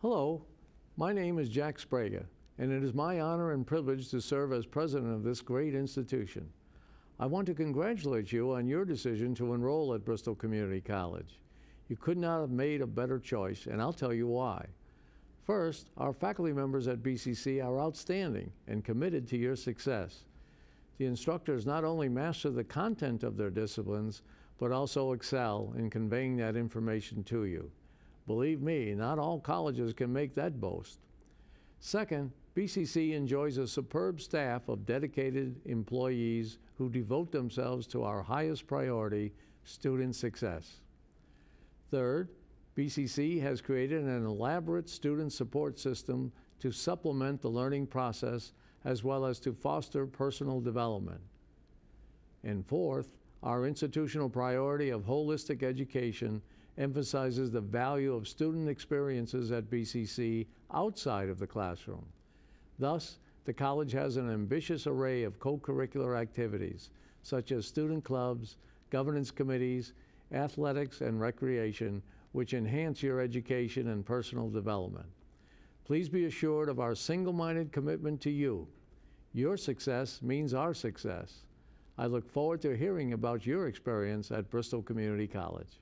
Hello, my name is Jack Sbrega, and it is my honor and privilege to serve as president of this great institution. I want to congratulate you on your decision to enroll at Bristol Community College. You could not have made a better choice, and I'll tell you why. First, our faculty members at BCC are outstanding and committed to your success. The instructors not only master the content of their disciplines, but also excel in conveying that information to you. Believe me, not all colleges can make that boast. Second, BCC enjoys a superb staff of dedicated employees who devote themselves to our highest priority, student success. Third, BCC has created an elaborate student support system to supplement the learning process as well as to foster personal development. And fourth, our institutional priority of holistic education emphasizes the value of student experiences at BCC outside of the classroom. Thus, the college has an ambitious array of co-curricular activities, such as student clubs, governance committees, athletics, and recreation, which enhance your education and personal development. Please be assured of our single-minded commitment to you. Your success means our success. I look forward to hearing about your experience at Bristol Community College.